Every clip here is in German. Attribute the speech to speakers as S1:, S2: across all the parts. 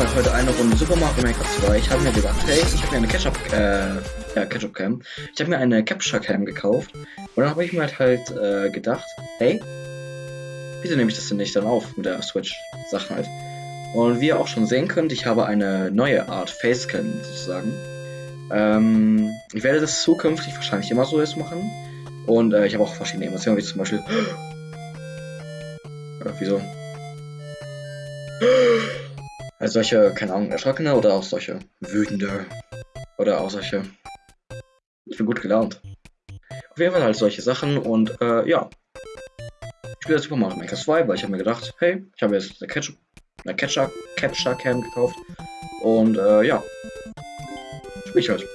S1: halt heute eine Runde Super Mario Maker 2. Ich habe mir gedacht, hey, ich habe mir eine Ketchup, äh, ja, Ketchup Cam. Ich habe mir eine Capture Cam gekauft. Und dann habe ich mir halt halt äh, gedacht, hey, wieso nehme ich das denn nicht dann auf mit der Switch-Sachen halt? Und wie ihr auch schon sehen könnt, ich habe eine neue Art Facecam sozusagen. Ähm, ich werde das zukünftig wahrscheinlich immer so jetzt machen. Und äh, ich habe auch verschiedene Emotionen, wie zum Beispiel. Äh, wieso? Also solche, keine Ahnung, erschrockene oder auch solche wütende. Oder auch solche. Ich bin gut gelaunt. Auf jeden Fall halt solche Sachen und äh, ja. Ich spiele Super Mario Maker 2, weil ich habe mir gedacht, hey, ich habe jetzt eine Ketchup, eine Catcher, Capture Cam gekauft. Und äh, ja. Spiel ich halt.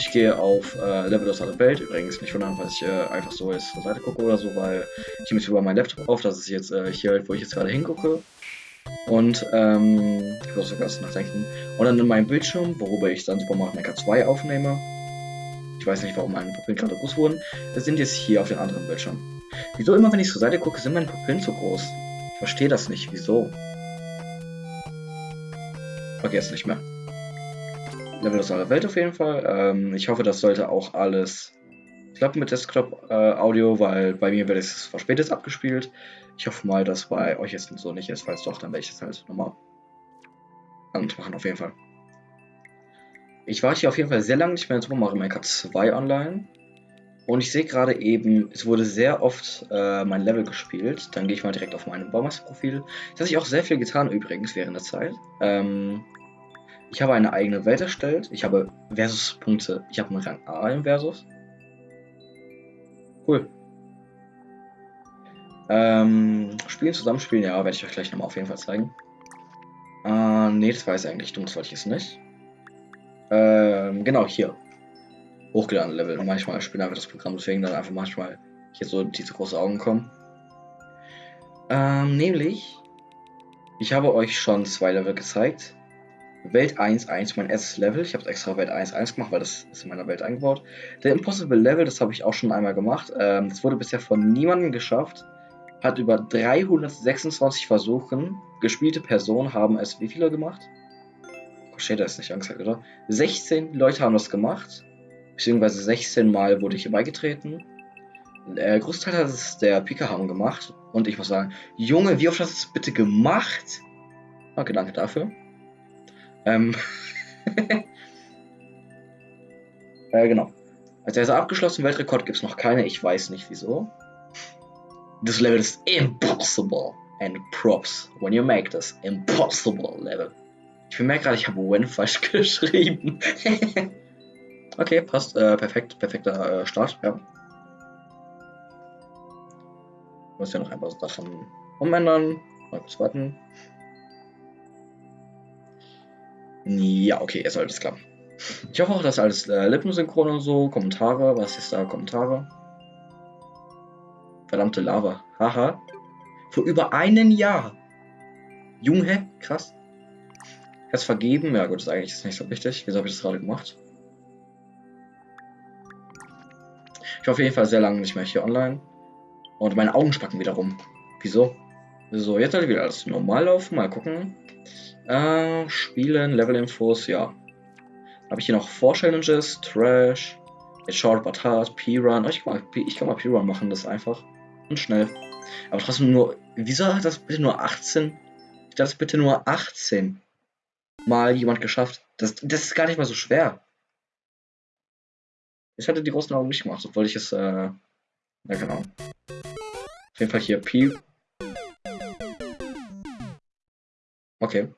S1: Ich gehe auf äh, Level aus aller Welt. Übrigens nicht wundern, falls ich äh, einfach so jetzt zur Seite gucke oder so, weil ich nehme jetzt über meinen Laptop auf. Das ist jetzt äh, hier, halt, wo ich jetzt gerade hingucke. Und ähm, ich muss sogar nachdenken. Und dann in meinem Bildschirm, worüber ich dann Super Mario Maker 2 aufnehme. Ich weiß nicht, warum meine Pupillen gerade groß wurden. Das sind jetzt hier auf den anderen Bildschirm. Wieso immer, wenn ich zur Seite gucke, sind meine Pupillen zu groß? Ich verstehe das nicht. Wieso? Okay, jetzt nicht mehr. Level aus aller Welt auf jeden Fall. Ähm, ich hoffe, das sollte auch alles klappen mit Desktop-Audio, äh, weil bei mir wird es verspätet abgespielt. Ich hoffe mal, dass bei euch jetzt so nicht ist. Falls doch, dann werde ich es halt nochmal machen, auf jeden Fall. Ich warte hier auf jeden Fall sehr lange nicht mehr in Super Mario Maker 2 online. Und ich sehe gerade eben, es wurde sehr oft äh, mein Level gespielt. Dann gehe ich mal direkt auf mein Baumeister-Profil. Das habe ich auch sehr viel getan übrigens während der Zeit. Ähm, ich habe eine eigene Welt erstellt. Ich habe Versus-Punkte. Ich habe einen Rang A im Versus. Cool. Ähm, spielen, zusammenspielen, ja, werde ich euch gleich nochmal auf jeden Fall zeigen. Äh, nee, das war jetzt eigentlich dumm, das wollte ich jetzt nicht. Ähm, genau, hier. Hochgeladen Level. Manchmal spielt einfach das Programm, deswegen dann einfach manchmal hier so diese große Augen kommen. Ähm, nämlich, ich habe euch schon zwei Level gezeigt. Welt 1.1, mein erstes Level. Ich habe extra Welt 1.1 gemacht, weil das ist in meiner Welt eingebaut. Der Impossible Level, das habe ich auch schon einmal gemacht. Ähm, das wurde bisher von niemandem geschafft. Hat über 326 Versuchen. Gespielte Personen haben es wie viele gemacht? Oh, Shader ist nicht angezeigt, oder? 16 Leute haben das gemacht. Beziehungsweise 16 Mal wurde ich beigetreten. Der Großteil hat es der Pika haben gemacht. Und ich muss sagen, Junge, wie oft hast du es bitte gemacht? Danke, danke dafür. Ähm. äh, genau. Also er abgeschlossen, Weltrekord gibt es noch keine, ich weiß nicht wieso. Das Level ist impossible. And props when you make this impossible Level. Ich bemerke gerade, ich habe when falsch geschrieben. okay, passt. Äh, perfekt, perfekter äh, Start, ja. Ich muss ja noch ein paar Sachen umändern. Mal kurz warten. Ja, okay, sollte es klappen. Ich hoffe auch, dass alles äh, lippensynchron und so. Kommentare, was ist da? Kommentare. Verdammte Lava. Haha. Vor über einem Jahr. Junge, krass. Jetzt vergeben. Ja gut, ist eigentlich nicht so wichtig. Wieso habe ich das gerade gemacht? Ich war auf jeden Fall sehr lange nicht mehr hier online. Und meine Augen spacken wieder rum. Wieso? So, jetzt sollte wieder alles normal laufen. Mal gucken. Äh, spielen, Level-Infos, ja. Habe ich hier noch Vor-Challenges, Trash, jetzt Short But Hard, P-Run. Oh, ich, kann mal, ich mal P-Run machen, das einfach und schnell. Aber trotzdem nur, wieso hat das bitte nur 18? Das bitte nur 18 Mal jemand geschafft. Das, das ist gar nicht mal so schwer. Ich hatte die großen Augen nicht gemacht, obwohl ich es, äh, ja genau. Auf jeden Fall hier P. Okay.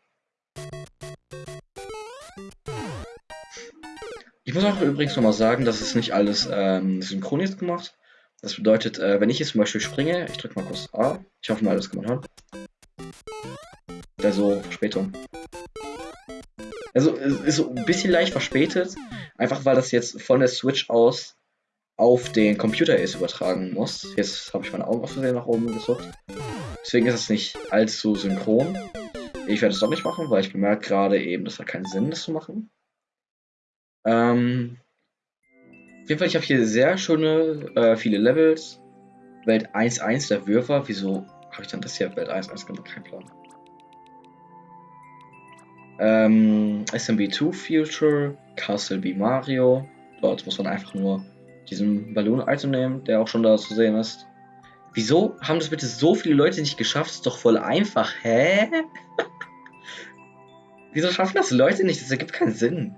S1: Ich muss auch übrigens nochmal sagen, dass es nicht alles ähm, synchron gemacht. Das bedeutet, äh, wenn ich jetzt zum Beispiel springe, ich drücke mal kurz A. Ich hoffe mal, das kann man hören. Also Verspätung. Also es ist so ein bisschen leicht verspätet, einfach weil das jetzt von der Switch aus auf den Computer ist übertragen muss. Jetzt habe ich meine Augen aus Versehen nach oben gesucht. Deswegen ist es nicht allzu synchron. Ich werde es doch nicht machen, weil ich bemerke gerade eben, das hat keinen Sinn, das zu machen. Ähm, auf jeden Fall, ich habe hier sehr schöne, äh, viele Levels. Welt 1-1 der Würfer. Wieso habe ich dann das hier? Welt 1-1 gemacht? Kein Plan. ähm, SMB2 Future, Castle B Mario. Dort muss man einfach nur diesen Balloon-Item nehmen, der auch schon da zu sehen ist. Wieso haben das bitte so viele Leute nicht geschafft? ist doch voll einfach. Hä? Wieso schaffen das Leute nicht? Das ergibt keinen Sinn.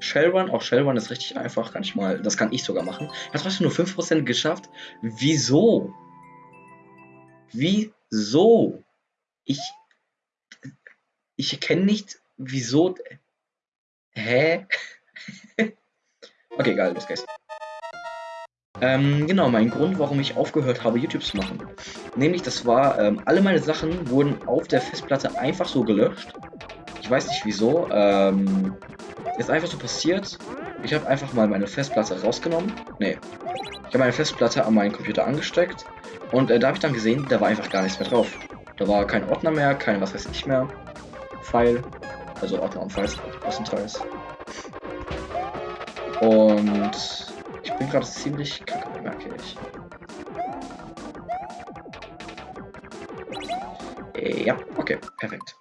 S1: Shellrun, auch Shellrun ist richtig einfach, kann ich mal, das kann ich sogar machen. Hat trotzdem nur 5% geschafft. Wieso? Wieso? Ich, ich erkenne nicht, wieso. Hä? okay, geil, los geht's. Ähm, genau, mein Grund, warum ich aufgehört habe, YouTube zu machen. Nämlich, das war, ähm, alle meine Sachen wurden auf der Festplatte einfach so gelöscht. Ich weiß nicht wieso. Ähm, ist einfach so passiert. Ich habe einfach mal meine Festplatte rausgenommen. Nee. Ich habe meine Festplatte an meinen Computer angesteckt. Und äh, da habe ich dann gesehen, da war einfach gar nichts mehr drauf. Da war kein Ordner mehr, kein was weiß ich mehr. File. Also Ordner und Files größtenteils. Und bin gerade ziemlich kacke, merke ich. Ja, okay, perfekt.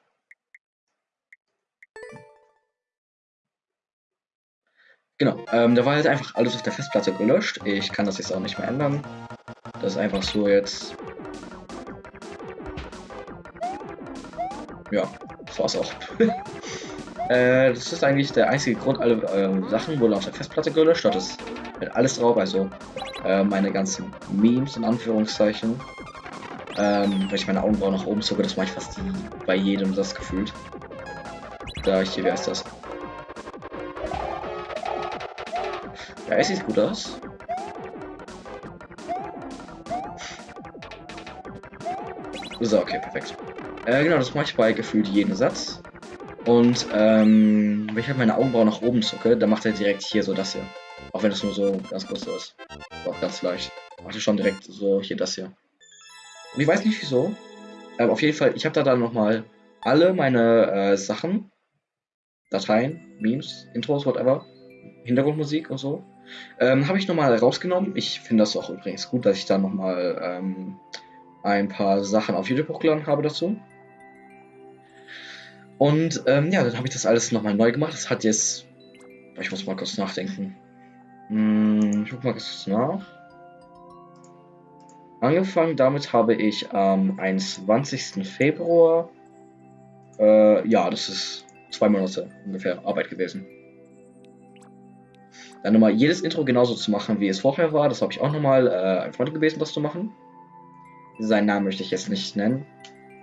S1: Genau, ähm, da war halt einfach alles auf der Festplatte gelöscht. Ich kann das jetzt auch nicht mehr ändern. Das ist einfach so jetzt. Ja, das war's auch. äh, das ist eigentlich der einzige Grund. Alle äh, Sachen wurden auf der Festplatte gelöscht. Halt alles drauf, also äh, meine ganzen Memes in Anführungszeichen. Ähm, wenn ich meine Augenbrauen nach oben zucke, das mache ich fast bei jedem das gefühlt. Da ich hier, wer ist das? Ja, es sieht gut aus. So, okay, perfekt. Äh, genau, das mache ich bei gefühlt jeden Satz. Und ähm, wenn ich halt meine Augenbrauen nach oben zucke, dann macht er direkt hier so das hier. Auch wenn es nur so ganz kurz ist. Auch ganz leicht. Macht er schon direkt so hier das hier. Und ich weiß nicht wieso. Aber auf jeden Fall, ich habe da dann nochmal alle meine äh, Sachen, Dateien, Memes, Intros, whatever, Hintergrundmusik und so, ähm, habe ich nochmal rausgenommen. Ich finde das auch übrigens gut, dass ich da nochmal ähm, ein paar Sachen auf YouTube hochgeladen habe dazu. Und ähm, ja, dann habe ich das alles nochmal neu gemacht. Das hat jetzt. Ich muss mal kurz nachdenken. Hm, ich guck mal kurz nach. Angefangen damit habe ich am 21. Februar. Äh, ja, das ist zwei Monate ungefähr Arbeit gewesen. Dann nochmal jedes Intro genauso zu machen, wie es vorher war. Das habe ich auch nochmal äh, ein Freund gewesen, das zu machen. Seinen Namen möchte ich jetzt nicht nennen.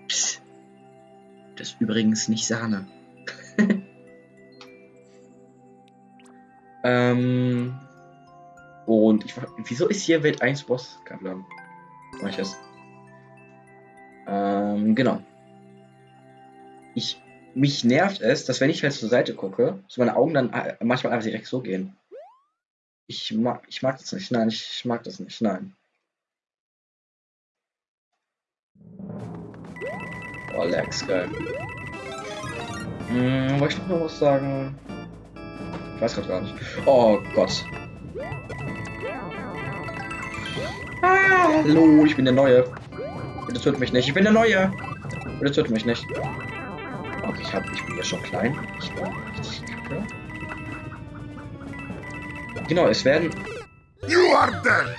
S1: Psst. Das ist übrigens nicht Sahne. ähm, und ich wieso ist hier Welt 1 Boss? Kein Plan. Mach ich es. Ähm, genau. Ich, mich nervt es, dass wenn ich halt zur Seite gucke, so meine Augen dann äh, manchmal einfach direkt so gehen. Ich mag, ich mag das nicht. Nein, ich, ich mag das nicht. Nein. Oh, Lex, geil. Hm, wollte ich noch was sagen? Ich weiß gerade gar nicht. Oh Gott. Ah, hallo, ich bin der Neue. Bitte tötet mich nicht. Ich bin der Neue. Bitte tötet mich nicht. Okay, ich, hab, ich bin ja schon klein. Ich bin richtig kacke. Genau, es werden. You are dead!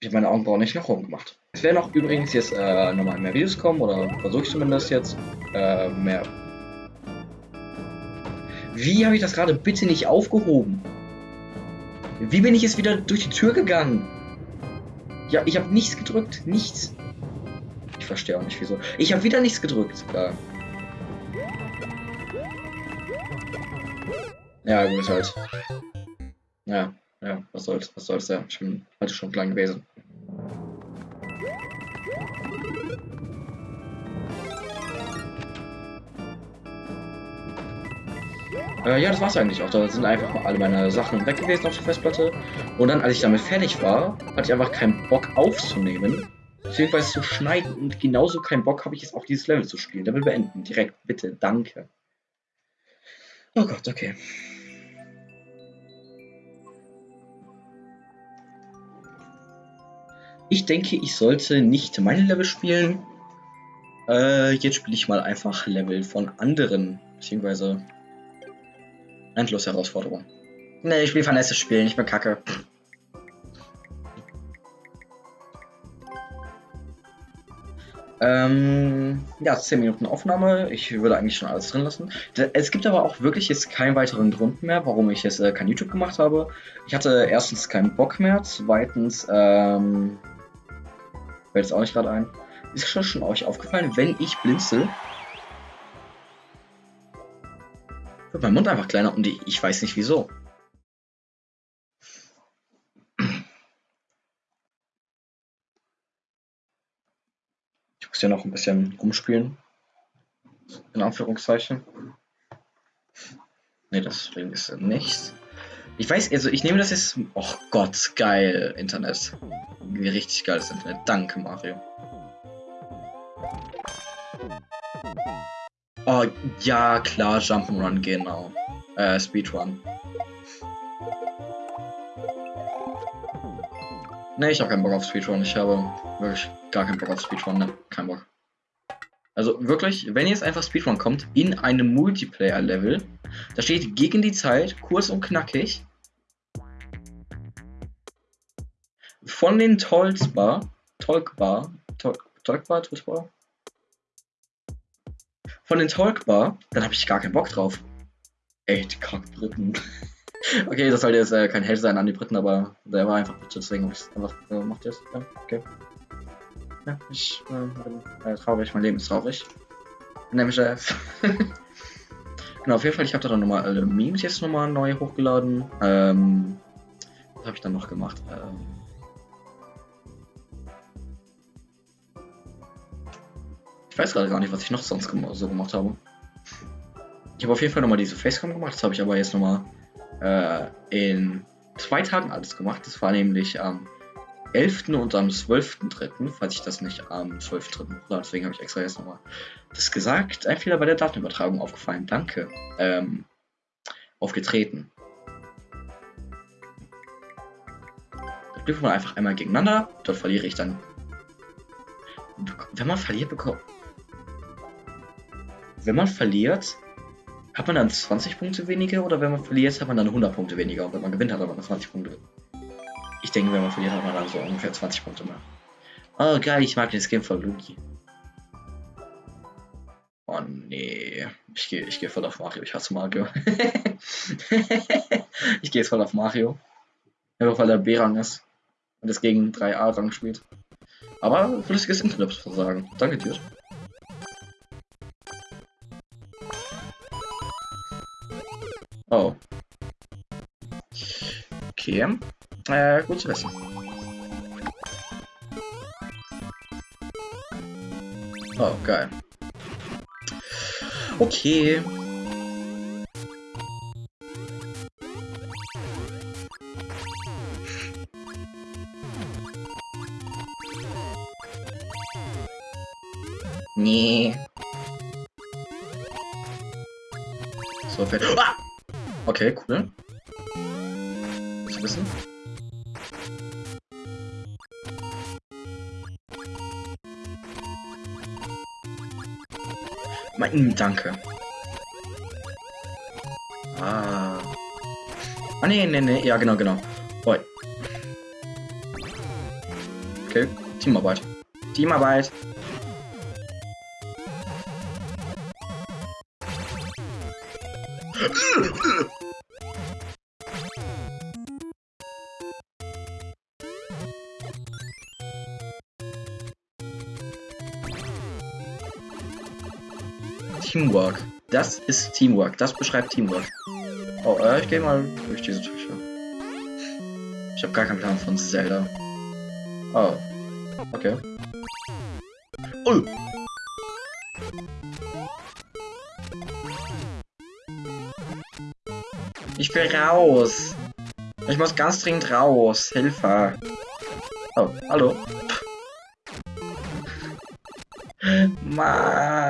S1: Ich habe meine Augenbrauen nicht nach oben gemacht. Es werden auch übrigens jetzt äh, nochmal mehr Videos kommen, oder versuche ich zumindest jetzt. Äh, mehr. Wie habe ich das gerade bitte nicht aufgehoben? Wie bin ich jetzt wieder durch die Tür gegangen? Ja, ich habe nichts gedrückt. Nichts. Ich verstehe auch nicht wieso. Ich habe wieder nichts gedrückt. Ja. Ja, gut, halt. Ja, ja, was soll's, was soll's, ja. Ich bin heute schon klein gewesen. Äh, ja, das war's eigentlich auch. Da sind einfach alle meine Sachen weg gewesen auf der Festplatte. Und dann, als ich damit fertig war, hatte ich einfach keinen Bock aufzunehmen. Beziehungsweise zu schneiden. Und genauso keinen Bock habe ich jetzt auch dieses Level zu spielen. Level beenden. Direkt, bitte. Danke. Oh Gott, okay. Ich denke, ich sollte nicht meine Level spielen. Äh, jetzt spiele ich mal einfach Level von anderen, beziehungsweise endlos Herausforderungen. Ne, ich will Vanessa spielen, ich bin kacke. Ähm, ja, 10 Minuten Aufnahme. Ich würde eigentlich schon alles drin lassen. Es gibt aber auch wirklich jetzt keinen weiteren Grund mehr, warum ich jetzt äh, kein YouTube gemacht habe. Ich hatte erstens keinen Bock mehr, zweitens, ähm, fällt es auch nicht gerade ein. Ist schon, schon euch aufgefallen, wenn ich blinzel, wird mein Mund einfach kleiner und ich weiß nicht wieso. muss ja noch ein bisschen rumspielen. In Anführungszeichen. Ne, deswegen ist er nicht. Ich weiß, also ich nehme das jetzt. Oh Gott, geil, Internet. Richtig geiles Internet. Danke, Mario. Oh, ja, klar, Jump'n'Run, genau. Äh, Speedrun. Ne, ich habe keinen Bock auf Speedrun. Ich habe wirklich gar keinen Bock auf Speedrun. Ne, kein Bock. Also wirklich, wenn jetzt einfach Speedrun kommt in einem Multiplayer-Level, da steht gegen die Zeit, kurz und knackig. Von den Tolksbar, Tolkbar, Tolkbar, Tolkbar, von den Talkbar, dann habe ich gar keinen Bock drauf. Echt Kackbriten. okay, das sollte jetzt äh, kein Hate sein an die Briten, aber der war einfach bitte, deswegen habe ich es einfach äh, gemacht jetzt. Ja, okay. Ja, ich äh, bin äh, traurig, mein Leben ist traurig. Nämlich äh, Genau, auf jeden Fall, ich habe da dann nochmal alle Memes jetzt nochmal neu hochgeladen. Ähm, was habe ich dann noch gemacht? Ähm, ich weiß gerade gar nicht, was ich noch sonst so gemacht habe. Ich habe auf jeden Fall nochmal diese Facecam gemacht, das habe ich aber jetzt nochmal äh, in zwei Tagen alles gemacht. Das war nämlich am 11. und am 12.3., falls ich das nicht am 12.3. hochlade. Deswegen habe ich extra jetzt nochmal das gesagt. Ein Fehler bei der Datenübertragung aufgefallen. Danke. Ähm, aufgetreten. Das dürfen wir einfach einmal gegeneinander. Dort verliere ich dann. Wenn man verliert, bekommt. Wenn man verliert, hat man dann 20 Punkte weniger oder wenn man verliert, hat man dann 100 Punkte weniger und wenn man gewinnt, hat man 20 Punkte. Ich denke, wenn man verliert, hat man dann so ungefähr 20 Punkte mehr. Oh geil, ich mag das Game von Luki. Oh nee, ich gehe ich geh voll auf Mario, ich hasse Mario. ich gehe jetzt voll auf Mario. Einfach weil er B-Rang ist und es gegen 3A-Rang spielt. Aber flüssiges Internet sagen. Danke dir. Oh. Okay. Äh, gut zu wissen. Oh, geil. Okay. Nee. Okay, cool. Zu wissen. Mein, danke. Ah. Ah, nee, nee, nee. Ja, genau, genau. Boy. Okay, Teamarbeit. Teamarbeit. Teamwork. Das ist Teamwork. Das beschreibt Teamwork. Oh, äh, ich gehe mal durch diese Tür. Ich habe gar keinen Plan von Zelda. Oh. Okay. Oh. Ich will raus. Ich muss ganz dringend raus. Hilfe. Oh, hallo. Mann.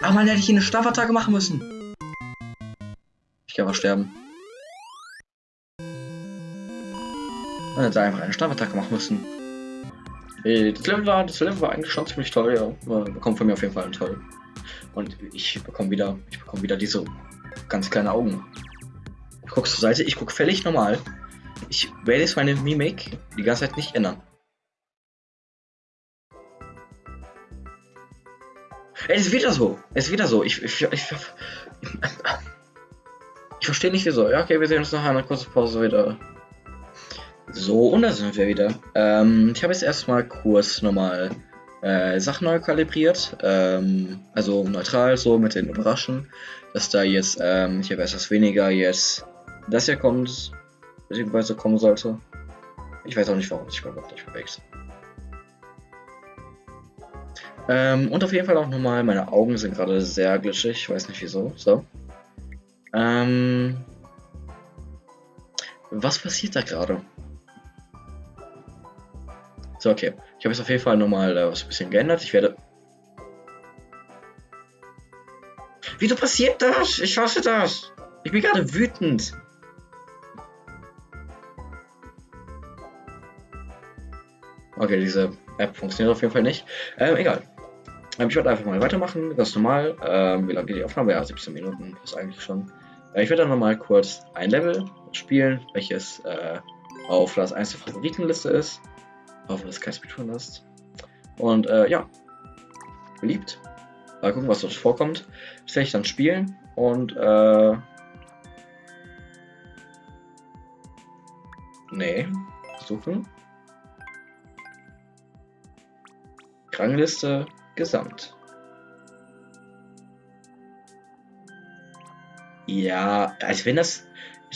S1: Aber man hätte ich eine Strafattacke machen müssen. Ich kann aber sterben. Man hätte einfach eine Strafattacke machen müssen. Äh, das Level war, das Level war eigentlich schon ziemlich toll, ja. Bekommt von mir auf jeden Fall toll. Und ich bekomme wieder, ich bekomme wieder diese ganz kleine Augen. Ich gucke zur Seite, ich gucke völlig normal. Ich werde jetzt meine Mimik die ganze Zeit nicht ändern. Es ist wieder so. Es ist wieder so. Ich, ich, ich, ich, ich verstehe nicht wieso. Ja, okay, wir sehen uns nach einer kurzen Pause wieder. So, und da sind wir wieder. Ähm, ich habe jetzt erstmal kurz nochmal äh, Sachen neu kalibriert. Ähm, also neutral so mit den Überraschen. Dass da jetzt ähm, hier etwas weniger jetzt das hier kommt. Beziehungsweise kommen sollte. Ich weiß auch nicht, warum sich mein Wort nicht bewegt. Ähm, und auf jeden Fall auch nochmal, meine Augen sind gerade sehr glitschig, ich weiß nicht wieso. So. Ähm, was passiert da gerade? So, okay. Ich habe jetzt auf jeden Fall nochmal äh, was ein bisschen geändert. Ich werde... Wieso passiert das? Ich hasse das. Ich bin gerade wütend. Okay, diese App funktioniert auf jeden Fall nicht. Ähm, egal. Ähm, ich werde einfach mal weitermachen, ganz normal. Ähm, wie lange geht die Aufnahme? Ja, 17 Minuten ist eigentlich schon. Äh, ich werde dann nochmal kurz ein Level spielen, welches äh, auf Platz 1 der Favoritenliste ist. Hoffen, dass kein Speedrun ist. Und äh, ja, beliebt. Mal gucken, was dort vorkommt. Das werde ich dann spielen und äh. Nee, suchen. Rangliste gesamt. Ja, als wenn das.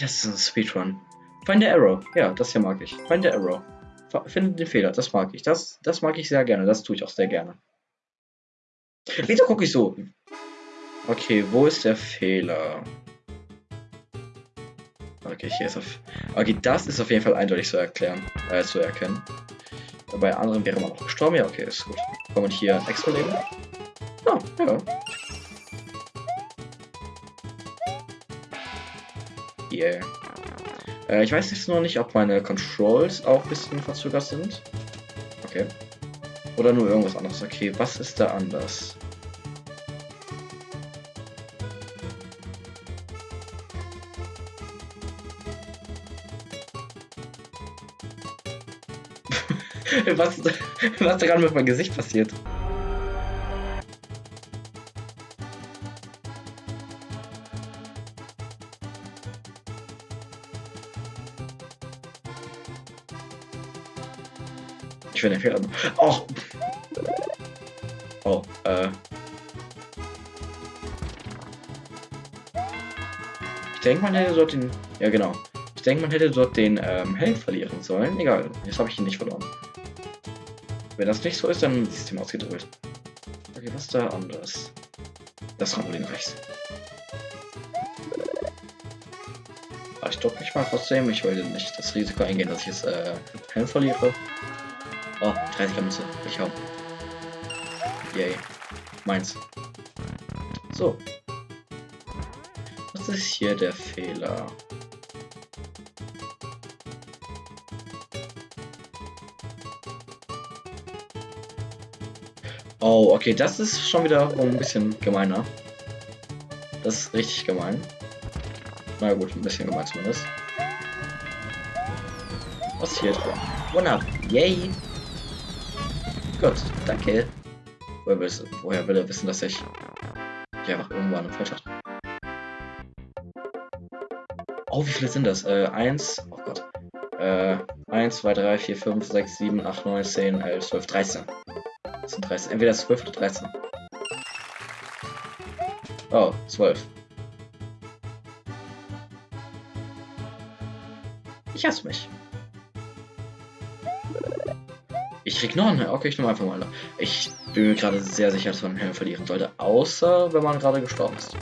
S1: Das ist ein Speedrun. Find the Arrow. Ja, das hier mag ich. Find the Arrow. Finde den Fehler. Das mag ich. Das, das mag ich sehr gerne. Das tue ich auch sehr gerne. Wieso gucke ich so? Okay, wo ist der Fehler? Okay, hier ist auf. Okay, das ist auf jeden Fall eindeutig zu erklären, äh, zu erkennen. Bei anderen wäre man auch gestorben. Ja, okay, ist gut. Kann man hier extra leben? Ah, ja. Yeah. Äh, ich weiß jetzt noch nicht, ob meine Controls auch ein bisschen verzögert sind. Okay. Oder nur irgendwas anderes. Okay, was ist da anders? was, was gerade mit meinem Gesicht passiert? Ich werde Fehler. Oh! Oh, äh. Ich denke, man hätte dort den. Ja, genau. Ich denke, man hätte dort den ähm, Held verlieren sollen. Egal, jetzt habe ich ihn nicht verloren. Wenn das nicht so ist, dann System ausgedrückt. Okay, was da anders? Das Trampolin rechts. Aber ich drücke mich mal trotzdem. Ich wollte nicht das Risiko eingehen, dass ich jetzt äh, Helm verliere. Oh, 30er Münze. Ich hau. Yay. Meins. So. Was ist hier der Fehler? Oh, okay, das ist schon wieder ein bisschen gemeiner. Das ist richtig gemein. Na gut, ein bisschen gemein zumindest. Was hier drin? Wunderbar. Yay! Gut, danke. Woher, will, woher will er wissen, dass ich die einfach irgendwann falsch hatte? Oh, wie viele sind das? Äh, 1, oh Gott. Äh, 1, 2, 3, 4, 5, 6, 7, 8, 9, 10, 11, 12, 13. Das sind 13. Entweder 12 oder 13. Oh, 12. Ich hasse mich. Ich krieg noch einen. Okay, ich nehme einfach mal. Ich bin mir gerade sehr sicher, dass man einen Helm verlieren sollte. Außer, wenn man gerade gestorben ist.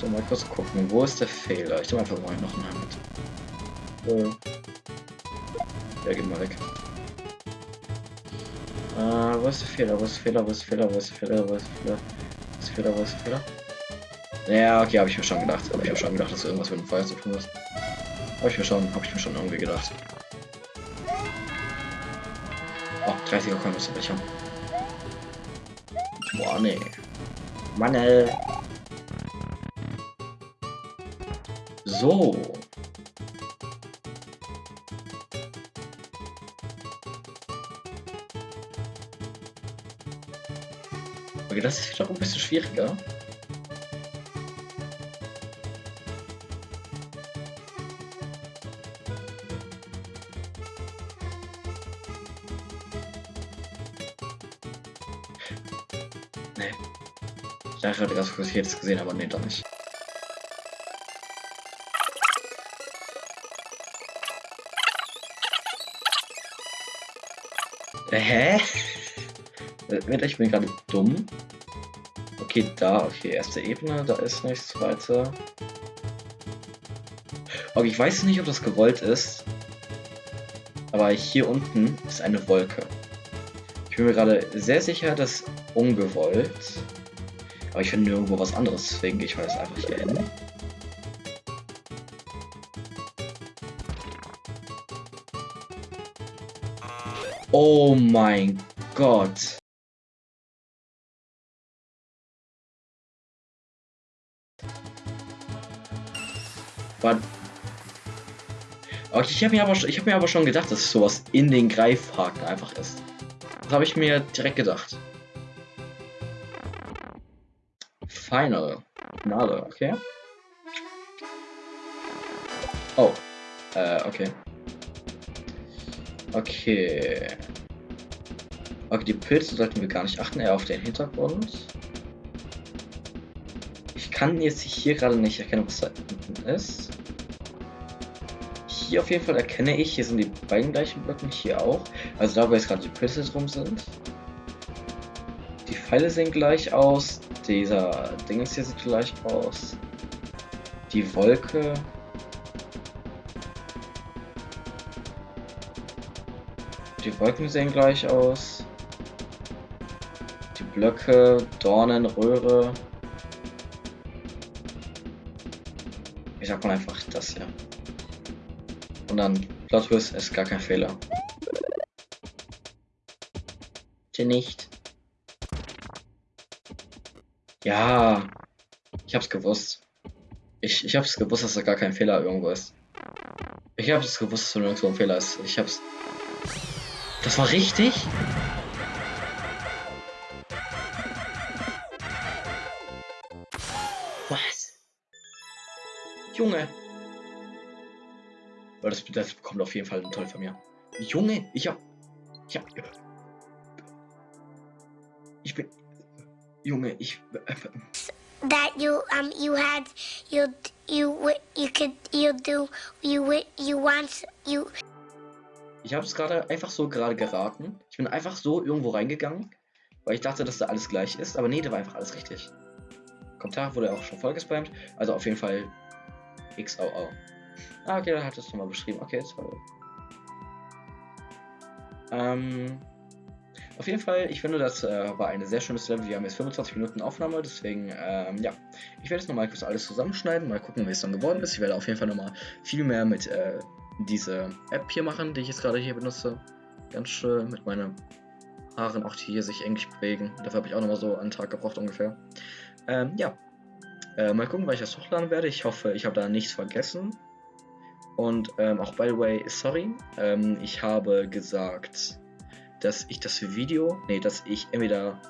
S1: So, mal kurz gucken. Wo ist der Fehler? Ich nehme einfach mal noch einen Helm mit. Ja, geht mal weg. Äh, wo ist der Fehler? Wo ist der Fehler? Wo ist der Fehler? Wo ist der Fehler? Wo ist der Fehler? Wo ist der Fehler? Wo ist der Fehler? Ja, okay, habe ich mir schon gedacht. Habe ich mir schon gedacht, dass irgendwas mit dem Feuer zu tun ist. Habe ich mir schon, habe ich mir schon irgendwie gedacht. Oh, 30er Coin müsste ich haben. Boah, nee. Mann. So. Okay, das ist doch ein bisschen schwieriger. Nee. Ich dachte gerade ganz kurz, ich hätte es gesehen, aber nee, doch nicht. Äh, hä? Ich bin gerade dumm. Okay, da, okay, erste Ebene, da ist nichts weiter. Okay, ich weiß nicht, ob das gewollt ist. Aber hier unten ist eine Wolke. Ich bin mir gerade sehr sicher, dass ungewollt. Aber ich finde nirgendwo was anderes, deswegen gehe ich mal jetzt einfach hier hin. Oh mein Gott. Okay, ich habe mir, aber, hab mir aber schon gedacht, dass sowas in den Greifhaken einfach ist. Das habe ich mir direkt gedacht. Final. Finale, okay. Oh. Äh, okay. Okay. Okay, die Pilze sollten wir gar nicht achten, eher auf den Hintergrund. Ich kann jetzt hier gerade nicht erkennen, was da unten ist. Hier auf jeden Fall erkenne ich, hier sind die beiden gleichen Blöcken, hier auch. Also da, wo jetzt gerade die Pilze drum sind. Die Pfeile sehen gleich aus. Dieser Ding hier sieht gleich aus. Die Wolke. Die Wolken sehen gleich aus. Die Blöcke, Dornen, Röhre. Ich sag mal einfach das hier. Dann Plot Twist ist gar kein Fehler. Bitte nicht. Ja, ich hab's gewusst. Ich, ich hab's gewusst, dass da gar kein Fehler irgendwo ist. Ich hab's gewusst, dass da nirgendwo ein Fehler ist. Ich hab's. Das war richtig? Was? Junge. Weil das, das bekommt auf jeden Fall ein Toll von mir. Junge, ich hab. Ich hab. Ich bin. Junge, ich.
S2: that you um you had you you you could you do you you want you
S1: Ich habe es gerade einfach so gerade geraten. Ich bin einfach so irgendwo reingegangen, weil ich dachte, dass da alles gleich ist. Aber nee, da war einfach alles richtig. Kommentar wurde auch schon voll gespammt. Also auf jeden Fall XOO. Ah, okay, da hat es nochmal beschrieben. Okay, toll. Ähm, auf jeden Fall, ich finde, das äh, war eine sehr schönes Level. Wir haben jetzt 25 Minuten Aufnahme, deswegen, ähm, ja. Ich werde jetzt nochmal kurz alles zusammenschneiden, mal gucken, wie es dann geworden ist. Ich werde auf jeden Fall nochmal viel mehr mit äh, diese App hier machen, die ich jetzt gerade hier benutze. Ganz schön mit meinen Haaren, auch die hier sich eigentlich bewegen. Dafür habe ich auch nochmal so einen Tag gebraucht ungefähr. Ähm, ja. Äh, mal gucken, weil ich das hochladen werde. Ich hoffe, ich habe da nichts vergessen. Und ähm, auch by the way, sorry, ähm, ich habe gesagt, dass ich das Video, nee, dass ich entweder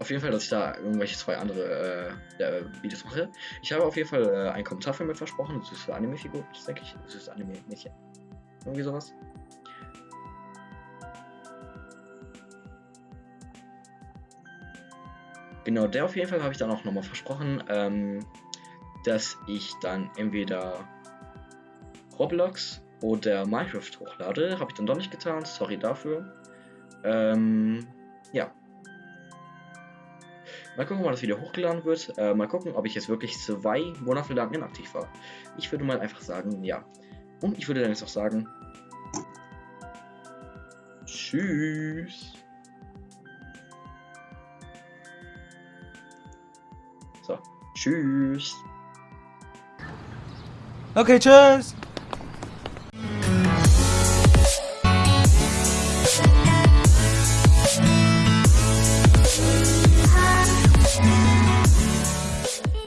S1: auf jeden Fall, dass ich da irgendwelche zwei andere äh, äh, Videos mache. Ich habe auf jeden Fall äh, einen Kommentar für mir versprochen, das ist für Anime-Figur, das denke ich, das ist Anime-Mädchen. Irgendwie sowas. Genau, der auf jeden Fall habe ich dann auch nochmal versprochen, ähm, dass ich dann entweder Roblox oder Minecraft hochlade. Habe ich dann doch nicht getan, sorry dafür. Ähm, ja. Mal gucken, wann das Video hochgeladen wird. Äh, mal gucken, ob ich jetzt wirklich zwei Monate lang inaktiv war. Ich würde mal einfach sagen, ja. Und ich würde dann jetzt auch sagen, tschüss. So, tschüss.
S3: Okay, tschüss.